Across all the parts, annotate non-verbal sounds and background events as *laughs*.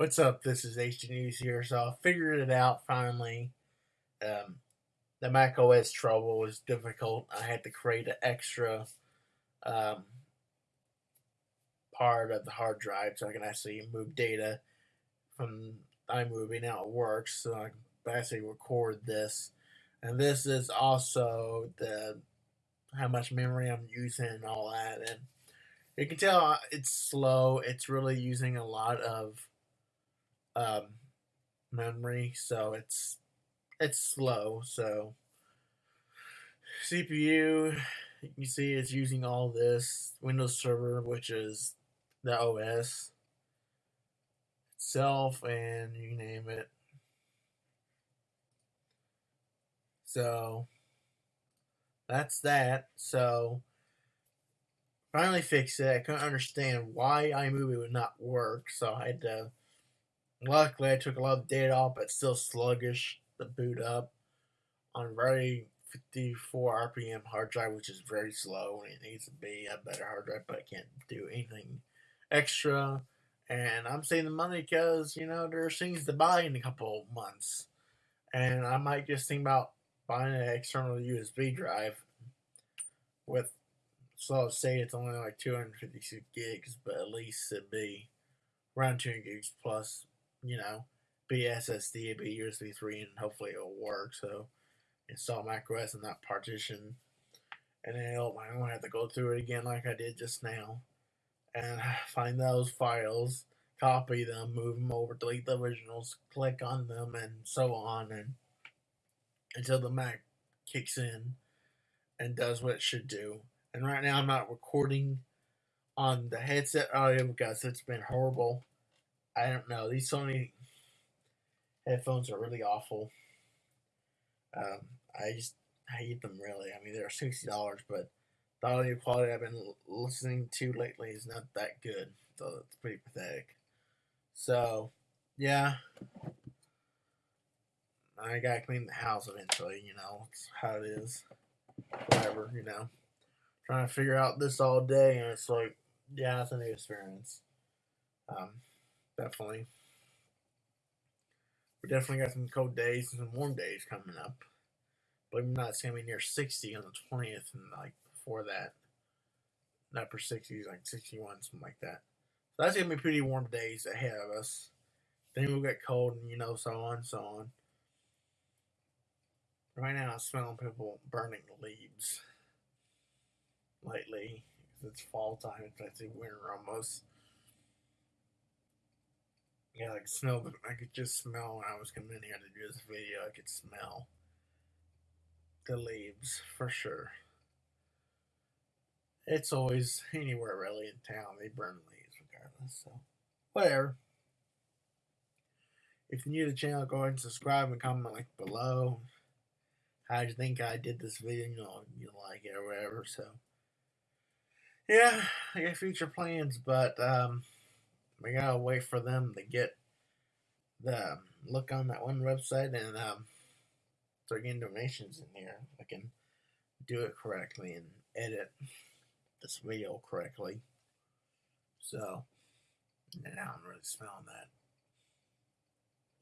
What's up? This is HD News here. So I figured it out finally. Um, the Mac OS trouble was difficult. I had to create an extra um, part of the hard drive so I can actually move data from iMovie. Now it works, so I can basically record this. And this is also the how much memory I'm using and all that. And you can tell it's slow. It's really using a lot of um, memory, so it's it's slow. So CPU, you see, it's using all this Windows Server, which is the OS itself, and you name it. So that's that. So finally fixed it. I couldn't understand why iMovie would not work, so I had to Luckily, I took a lot of data off, but still sluggish to boot up on very 54 RPM hard drive, which is very slow. And it needs to be a better hard drive, but I can't do anything extra. And I'm saving the money because, you know, there's things to buy in a couple months. And I might just think about buying an external USB drive with solid state. It's only like 256 gigs, but at least it'd be around 2 gigs plus you know, be SSD, be USB 3, and hopefully it'll work. So install macOS in that partition. And then it'll, I don't have to go through it again like I did just now. And *sighs* find those files, copy them, move them over, delete the originals, click on them, and so on. And until the Mac kicks in and does what it should do. And right now I'm not recording on the headset oh, audio because it's been horrible. I don't know. These Sony headphones are really awful. Um, I just hate them really. I mean, they're sixty dollars, but the audio quality I've been listening to lately is not that good. So it's pretty pathetic. So, yeah. I gotta clean the house eventually, you know. It's how it is. Whatever, you know. Trying to figure out this all day, and it's like, yeah, it's a new experience. Um, definitely. We definitely got some cold days and some warm days coming up. It or not, it's going to be near 60 on the 20th, and like before that, not for 60s, like 61, something like that. So that's going to be pretty warm days ahead of us. Then we'll get cold, and you know, so on, so on. Right now, I'm smelling people burning leaves lately. It's fall time, it's actually winter almost. Yeah, like smell. I could just smell when I was coming in here to do this video. I could smell the leaves for sure. It's always anywhere really in town. They burn leaves regardless. So whatever. If you're new to the channel, go ahead and subscribe and comment like below. How you think I did this video? You know, you like it or whatever. So yeah, I got future plans, but um we gotta wait for them to get the look on that one website and um, start getting donations in here. I can do it correctly and edit this video correctly. So now I'm really smelling that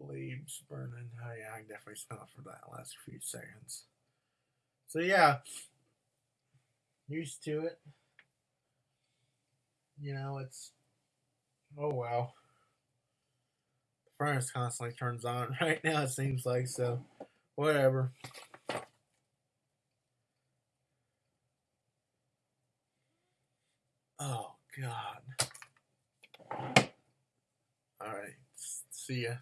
leaves burning. Oh yeah, I definitely smell it for that last few seconds. So yeah, used to it. You know, it's Oh wow. The furnace constantly turns on *laughs* right now, it seems like, so whatever. Oh god. Alright. See ya.